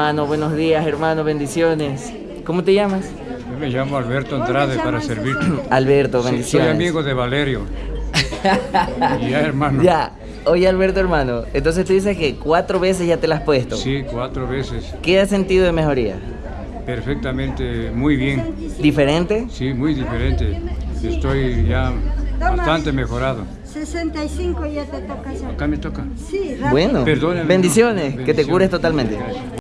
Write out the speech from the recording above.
Hermano, buenos días, hermano, bendiciones. ¿Cómo te llamas? Yo me llamo Alberto Andrade para servirte. Alberto, Sí, soy amigo de Valerio. ya, hermano. Ya, oye Alberto, hermano, entonces tú dices que cuatro veces ya te las has puesto. Sí, cuatro veces. ¿Qué has sentido de mejoría? Perfectamente, muy bien. ¿Diferente? Sí, muy diferente. Estoy ya bastante mejorado. 65 ya te toca ya. Acá me toca. Sí, rápido. Bueno, Perdóname, no. bendiciones, que te cures totalmente.